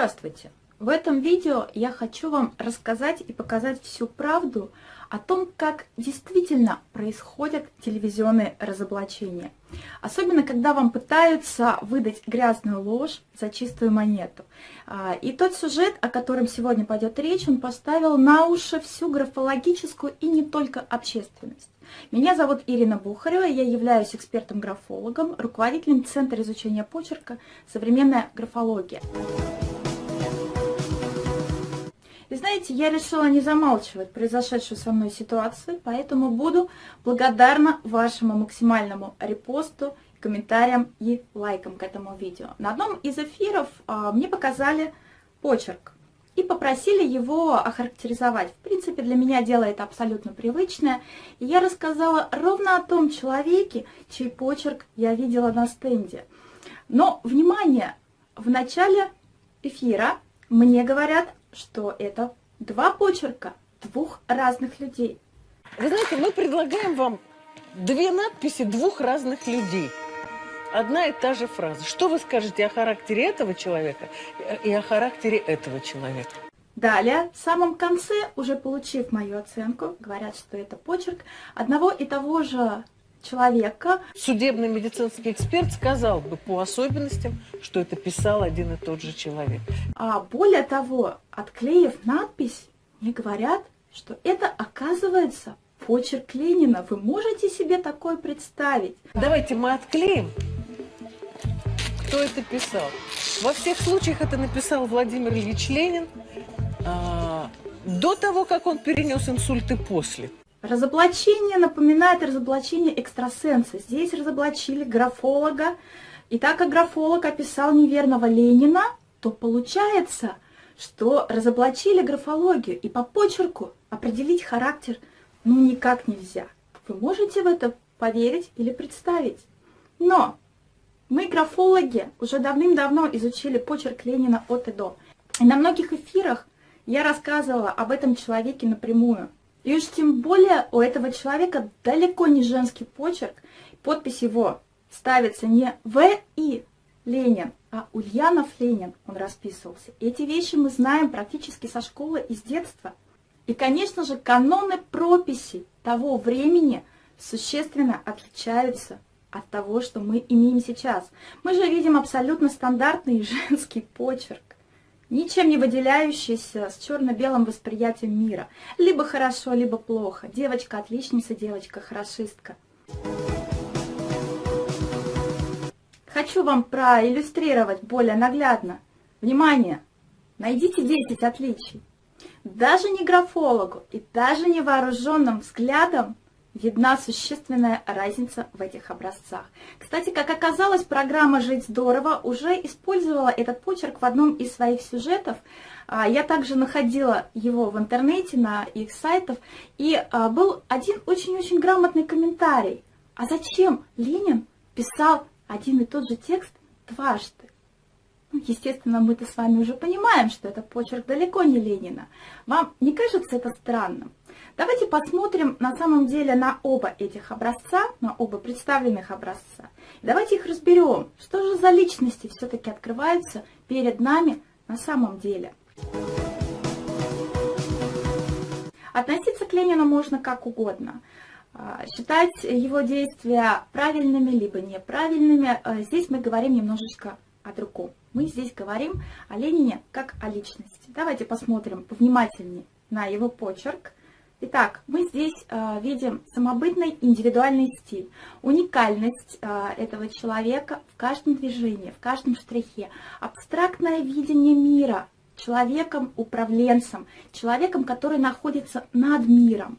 Здравствуйте! В этом видео я хочу вам рассказать и показать всю правду о том, как действительно происходят телевизионные разоблачения. Особенно, когда вам пытаются выдать грязную ложь за чистую монету. А, и тот сюжет, о котором сегодня пойдет речь, он поставил на уши всю графологическую и не только общественность. Меня зовут Ирина Бухарева, я являюсь экспертом-графологом, руководителем Центра изучения почерка «Современная графология». И знаете, я решила не замалчивать произошедшую со мной ситуацию, поэтому буду благодарна вашему максимальному репосту, комментариям и лайкам к этому видео. На одном из эфиров а, мне показали почерк и попросили его охарактеризовать. В принципе, для меня дело это абсолютно привычное. И я рассказала ровно о том человеке, чей почерк я видела на стенде. Но, внимание, в начале эфира мне говорят что это два почерка двух разных людей. Вы знаете, мы предлагаем вам две надписи двух разных людей. Одна и та же фраза. Что вы скажете о характере этого человека и о характере этого человека? Далее, в самом конце, уже получив мою оценку, говорят, что это почерк одного и того же человека. Судебный медицинский эксперт сказал бы по особенностям, что это писал один и тот же человек. А более того, отклеив надпись, мне говорят, что это оказывается почерк Ленина. Вы можете себе такое представить? Давайте мы отклеим, кто это писал. Во всех случаях это написал Владимир Ильич Ленин а, до того, как он перенес инсульт и после. Разоблачение напоминает разоблачение экстрасенса. Здесь разоблачили графолога. И так как графолог описал неверного Ленина, то получается, что разоблачили графологию. И по почерку определить характер ну никак нельзя. Вы можете в это поверить или представить. Но мы, графологи, уже давным-давно изучили почерк Ленина от и до. И на многих эфирах я рассказывала об этом человеке напрямую. И уж тем более у этого человека далеко не женский почерк. Подпись его ставится не В. И. Ленин, а Ульянов Ленин он расписывался. Эти вещи мы знаем практически со школы и с детства. И, конечно же, каноны прописи того времени существенно отличаются от того, что мы имеем сейчас. Мы же видим абсолютно стандартный женский почерк ничем не выделяющийся, с черно-белым восприятием мира. Либо хорошо, либо плохо. Девочка отличница, девочка хорошистка. Хочу вам проиллюстрировать более наглядно. Внимание! Найдите 10 отличий. Даже не графологу и даже невооруженным взглядом видна существенная разница в этих образцах. Кстати, как оказалось, программа «Жить здорово» уже использовала этот почерк в одном из своих сюжетов. А, я также находила его в интернете, на их сайтах, и а, был один очень-очень грамотный комментарий. А зачем Ленин писал один и тот же текст дважды? Ну, естественно, мы-то с вами уже понимаем, что это почерк далеко не Ленина. Вам не кажется это странным? Давайте посмотрим на самом деле на оба этих образца, на оба представленных образца. давайте их разберем, что же за личности все-таки открываются перед нами на самом деле. Относиться к Ленину можно как угодно. А, считать его действия правильными либо неправильными, а, здесь мы говорим немножечко о другом. Мы здесь говорим о Ленине как о личности. Давайте посмотрим внимательнее на его почерк. Итак, мы здесь э, видим самобытный индивидуальный стиль, уникальность э, этого человека в каждом движении, в каждом штрихе, абстрактное видение мира человеком-управленцем, человеком, который находится над миром,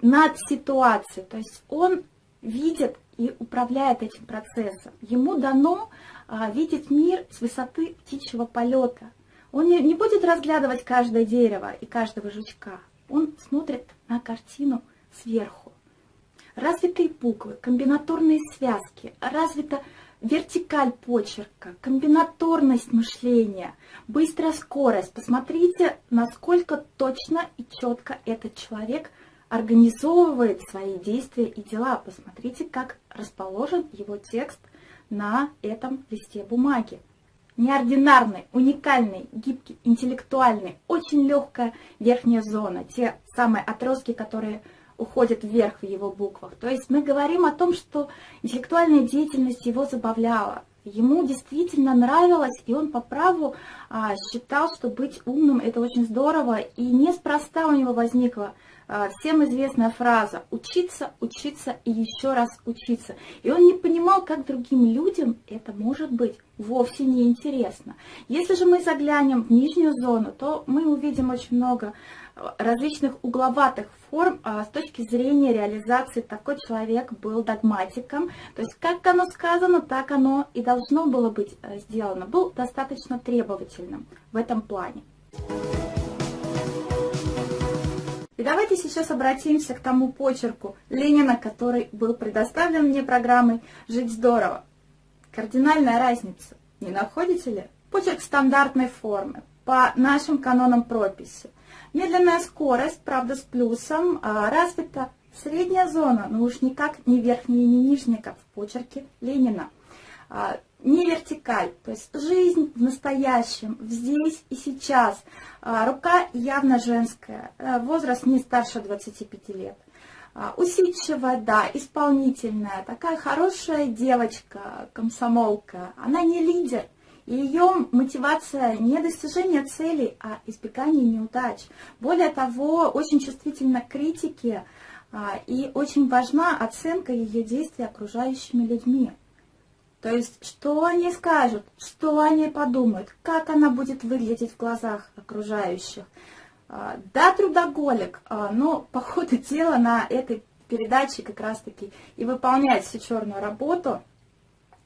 над ситуацией. То есть он видит и управляет этим процессом. Ему дано видеть мир с высоты птичьего полета. Он не будет разглядывать каждое дерево и каждого жучка он смотрит на картину сверху. Развитые буквы, комбинаторные связки, развита вертикаль почерка, комбинаторность мышления, быстрая скорость. Посмотрите, насколько точно и четко этот человек организовывает свои действия и дела. Посмотрите, как расположен его текст на этом листе бумаги. неординарный, уникальный, гибкий, интеллектуальный, очень легкая верхняя зона, те самые отростки, которые уходят вверх в его буквах. То есть мы говорим о том, что интеллектуальная деятельность его забавляла, ему действительно нравилось, и он по праву а, считал, что быть умным это очень здорово, и неспроста у него возникла а, всем известная фраза «учиться, учиться и еще раз учиться». И он не понимал, как другим людям это может быть вовсе не интересно. Если же мы заглянем в нижнюю зону, то мы увидим очень много а, различных угловатых форм а, с точки зрения реализации. Такой человек был догматиком, то есть как оно сказано, так оно и должно было быть э, сделано. Был достаточно требовательным в этом плане. Давайте сейчас обратимся к тому почерку Ленина, который был предоставлен мне программой «Жить здорово». Кардинальная разница, не находите ли? Почерк стандартной формы, по нашим канонам прописи. Медленная скорость, правда с плюсом, а развита средняя зона, но уж никак не верхняя и не нижняя, как в почерке Ленина. А, не вертикаль, то есть жизнь в настоящем, здесь и сейчас. А, рука явно женская, э, возраст не старше 25 лет. А, усидчивая, да, исполнительная, такая хорошая девочка, комсомолка. Она не лидер, ее мотивация не достижение целей, а избегание неудач. Более того, очень чувствительна к критике и очень важна оценка ее действий окружающими людьми. То есть, что они скажут, что они подумают, как она будет выглядеть в глазах окружающих. А, да, трудоголик, а, но по ходу дела на этой передаче как раз-таки и выполняет всю черную работу,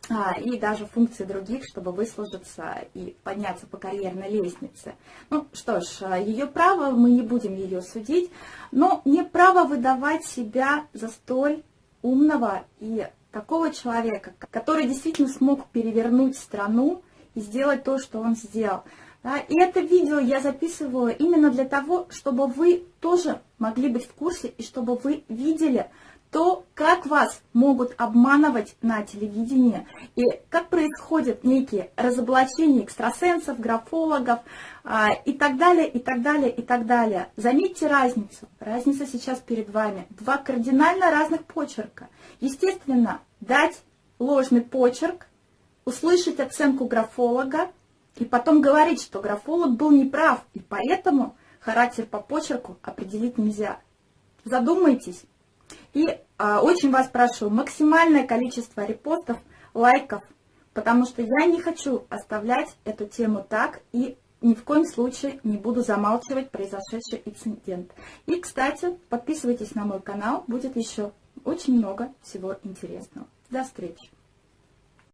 а, и даже функции других, чтобы выслужиться и подняться по карьерной лестнице. Ну что ж, ее право, мы не будем ее судить, но не право выдавать себя за столь умного и такого человека, который действительно смог перевернуть страну и сделать то, что он сделал. Да, и это видео я записываю именно для того, чтобы вы тоже могли быть в курсе и чтобы вы видели то, как вас могут обманывать на телевидении и как происходят некие разоблачения экстрасенсов, графологов а, и так далее, и так далее, и так далее. Заметьте разницу. Разница сейчас перед вами. Два кардинально разных почерка. Естественно, дать ложный почерк, услышать оценку графолога и потом говорить, что графолог был неправ, и поэтому характер по почерку определить нельзя. Задумайтесь. И а, очень вас прошу, максимальное количество репостов, лайков, потому что я не хочу оставлять эту тему так и ни в коем случае не буду замалчивать произошедший инцидент. И, кстати, подписывайтесь на мой канал, будет еще очень много всего интересного. До встречи!